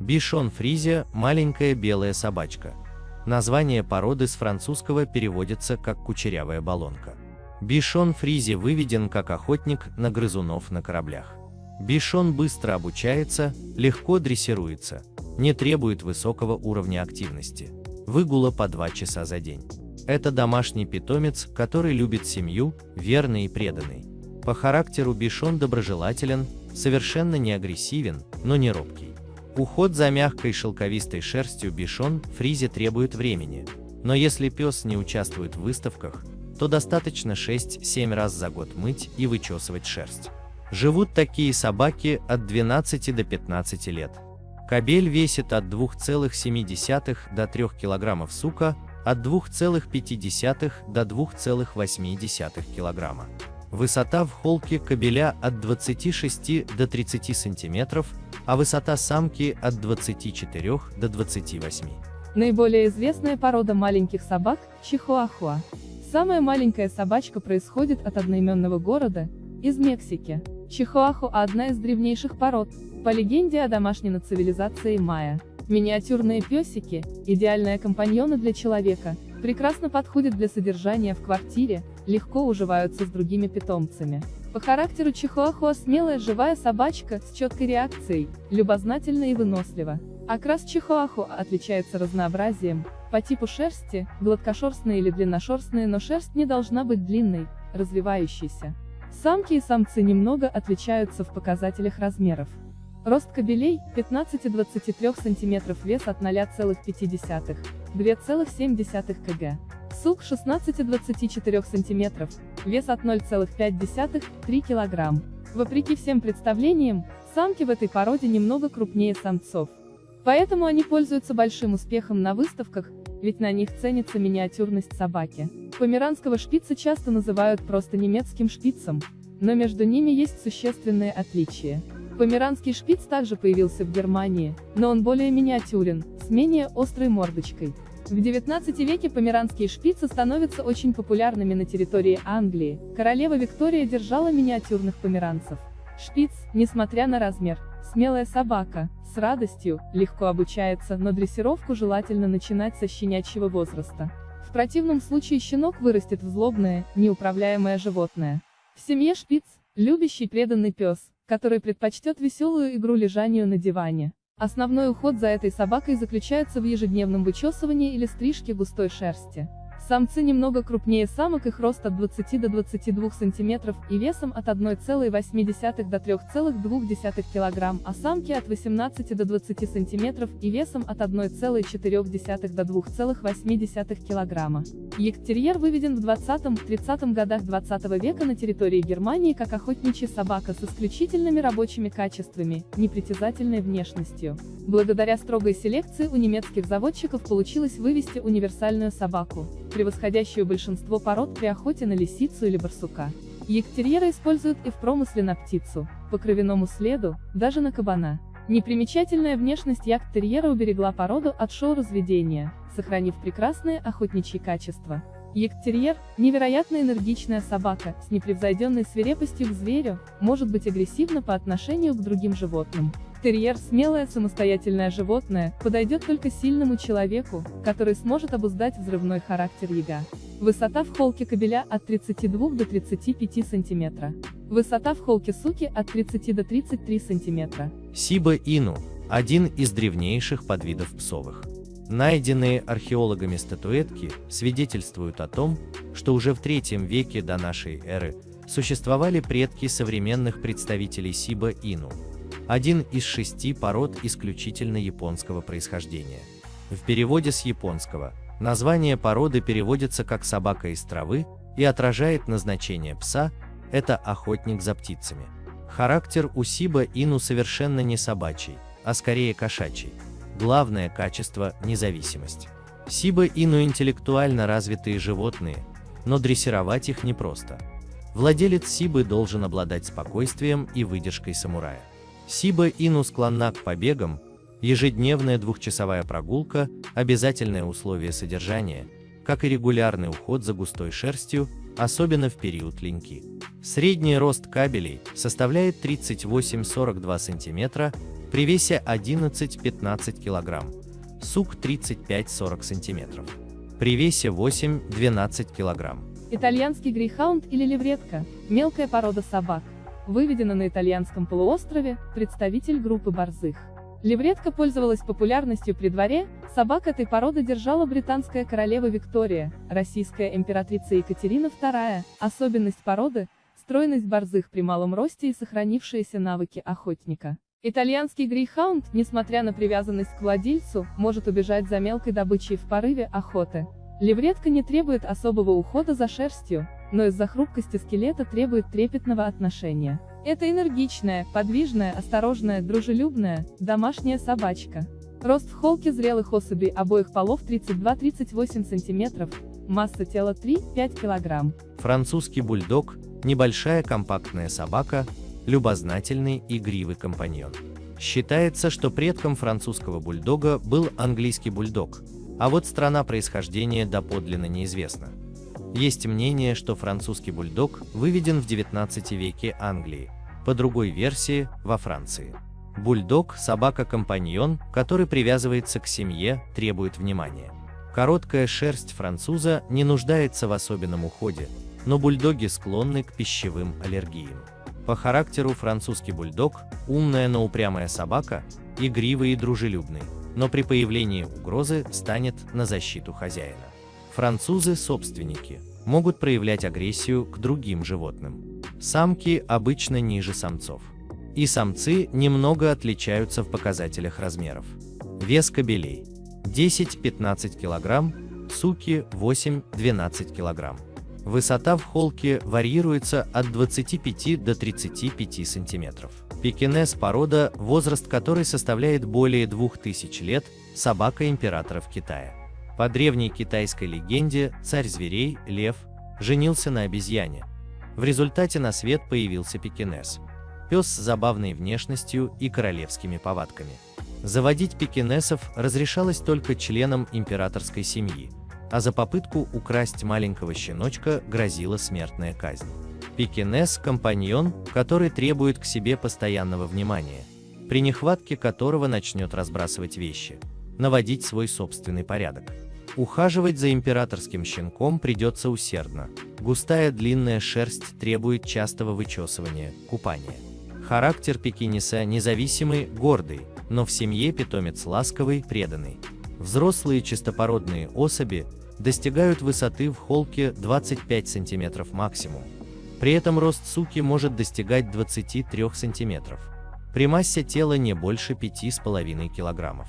Бишон фризия – маленькая белая собачка. Название породы с французского переводится как кучерявая баллонка. Бишон фризи выведен как охотник на грызунов на кораблях. Бишон быстро обучается, легко дрессируется, не требует высокого уровня активности. Выгула по 2 часа за день. Это домашний питомец, который любит семью, верный и преданный. По характеру Бишон доброжелателен, совершенно не агрессивен, но не робкий. Уход за мягкой шелковистой шерстью Бишон фризе требует времени, но если пес не участвует в выставках, то достаточно 6-7 раз за год мыть и вычесывать шерсть. Живут такие собаки от 12 до 15 лет. Кобель весит от 2,7 до 3 кг, сука от 2,5 до 2,8 кг. Высота в холке кобеля от 26 до 30 см, а высота самки от 24 до 28. Наиболее известная порода маленьких собак – чихуахуа. Самая маленькая собачка происходит от одноименного города, из Мексики. Чихуахуа – одна из древнейших пород, по легенде о домашней цивилизации майя. Миниатюрные песики – идеальные компаньоны для человека, прекрасно подходят для содержания в квартире, легко уживаются с другими питомцами. По характеру чихуахуа смелая живая собачка с четкой реакцией, любознательна и вынослива. Окрас чихуахуа отличается разнообразием, по типу шерсти, гладкошерстные или длинношерстные, но шерсть не должна быть длинной, развивающейся. Самки и самцы немного отличаются в показателях размеров. Рост кобелей – 15-23 см, вес от 0,5 2,7 кг. Сук 16-24 см, вес от 0,5-3 кг. Вопреки всем представлениям, самки в этой породе немного крупнее самцов. Поэтому они пользуются большим успехом на выставках, ведь на них ценится миниатюрность собаки. Померанского шпица часто называют просто немецким шпицем, но между ними есть существенные отличия. Померанский шпиц также появился в Германии, но он более миниатюрен, с менее острой мордочкой. В XIX веке померанские шпицы становятся очень популярными на территории Англии, королева Виктория держала миниатюрных померанцев. Шпиц, несмотря на размер, смелая собака, с радостью, легко обучается, но дрессировку желательно начинать со щенячьего возраста. В противном случае щенок вырастет в злобное, неуправляемое животное. В семье шпиц – любящий преданный пес, который предпочтет веселую игру лежанию на диване. Основной уход за этой собакой заключается в ежедневном вычесывании или стрижке густой шерсти. Самцы немного крупнее самок, их рост от 20 до 22 см и весом от 1,8 до 3,2 кг, а самки от 18 до 20 см и весом от 1,4 до 2,8 кг. Ягтерьер выведен в 20-30 годах 20 века на территории Германии как охотничья собака с исключительными рабочими качествами, непритязательной внешностью. Благодаря строгой селекции у немецких заводчиков получилось вывести универсальную собаку превосходящую большинство пород при охоте на лисицу или барсука. Ягтерьера используют и в промысле на птицу, по кровяному следу, даже на кабана. Непримечательная внешность ягтерьера уберегла породу от шоу-разведения, сохранив прекрасные охотничьи качества. Ягтерьер – невероятно энергичная собака, с непревзойденной свирепостью к зверю, может быть агрессивна по отношению к другим животным. Терьер – смелое самостоятельное животное, подойдет только сильному человеку, который сможет обуздать взрывной характер яга. Высота в холке кобеля от 32 до 35 см. Высота в холке суки от 30 до 33 см. Сиба Ину – один из древнейших подвидов псовых. Найденные археологами статуэтки свидетельствуют о том, что уже в III веке до нашей эры существовали предки современных представителей Сиба Ину – один из шести пород исключительно японского происхождения. В переводе с японского название породы переводится как «собака из травы» и отражает назначение пса – это охотник за птицами. Характер у Сиба Ину совершенно не собачий, а скорее кошачий. Главное качество – независимость. Сиба Ину интеллектуально развитые животные, но дрессировать их непросто. Владелец Сибы должен обладать спокойствием и выдержкой самурая. Сиба Ину склонна к побегам, ежедневная двухчасовая прогулка – обязательное условие содержания, как и регулярный уход за густой шерстью, особенно в период линьки. Средний рост кабелей составляет 38-42 см, при весе 11-15 кг, сук 35-40 см, при весе 8-12 кг. Итальянский грейхаунд или левретка – мелкая порода собак. Выведена на итальянском полуострове, представитель группы борзых. Левретка пользовалась популярностью при дворе, собак этой породы держала британская королева Виктория, российская императрица Екатерина II. Особенность породы – стройность борзых при малом росте и сохранившиеся навыки охотника. Итальянский грейхаунд, несмотря на привязанность к владельцу, может убежать за мелкой добычей в порыве охоты. Левретка не требует особого ухода за шерстью, но из-за хрупкости скелета требует трепетного отношения. Это энергичная, подвижная, осторожная, дружелюбная, домашняя собачка. Рост в холке зрелых особей обоих полов 32-38 см, масса тела 3-5 кг. Французский бульдог – небольшая компактная собака, любознательный игривый компаньон. Считается, что предком французского бульдога был английский бульдог, а вот страна происхождения доподлинно неизвестна. Есть мнение, что французский бульдог выведен в 19 веке Англии, по другой версии – во Франции. Бульдог – собака-компаньон, который привязывается к семье, требует внимания. Короткая шерсть француза не нуждается в особенном уходе, но бульдоги склонны к пищевым аллергиям. По характеру французский бульдог – умная, но упрямая собака, игривый и дружелюбный, но при появлении угрозы станет на защиту хозяина. Французы-собственники могут проявлять агрессию к другим животным. Самки обычно ниже самцов. И самцы немного отличаются в показателях размеров. Вес кобелей 10-15 кг, суки 8-12 кг. Высота в холке варьируется от 25 до 35 см. Пекинес – порода, возраст которой составляет более 2000 лет, собака императоров Китая. По древней китайской легенде, царь зверей, лев, женился на обезьяне. В результате на свет появился пекинес. Пес с забавной внешностью и королевскими повадками. Заводить пекинесов разрешалось только членам императорской семьи, а за попытку украсть маленького щеночка грозила смертная казнь. Пекинес – компаньон, который требует к себе постоянного внимания, при нехватке которого начнет разбрасывать вещи, наводить свой собственный порядок. Ухаживать за императорским щенком придется усердно. Густая длинная шерсть требует частого вычесывания, купания. Характер пекинеса независимый, гордый, но в семье питомец ласковый, преданный. Взрослые чистопородные особи достигают высоты в холке 25 см максимум. При этом рост суки может достигать 23 см. При массе тела не больше 5,5 кг.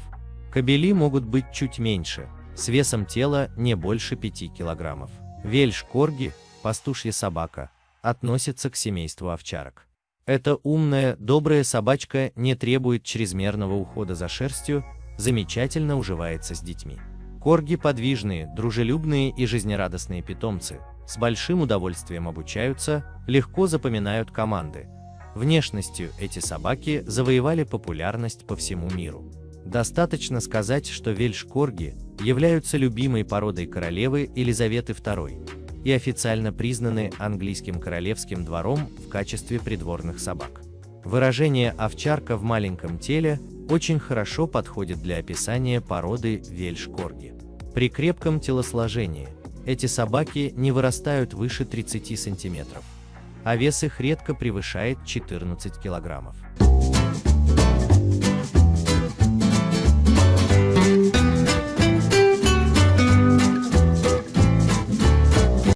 Кобели могут быть чуть меньше, с весом тела не больше 5 кг. Вельш-корги, пастушья собака, относится к семейству овчарок. Эта умная, добрая собачка не требует чрезмерного ухода за шерстью, замечательно уживается с детьми. Корги подвижные, дружелюбные и жизнерадостные питомцы, с большим удовольствием обучаются, легко запоминают команды. Внешностью эти собаки завоевали популярность по всему миру. Достаточно сказать, что вельш-корги являются любимой породой королевы Елизаветы II и официально признаны английским королевским двором в качестве придворных собак. Выражение «овчарка в маленьком теле» очень хорошо подходит для описания породы вельш-корги. При крепком телосложении эти собаки не вырастают выше 30 сантиметров, а вес их редко превышает 14 килограммов.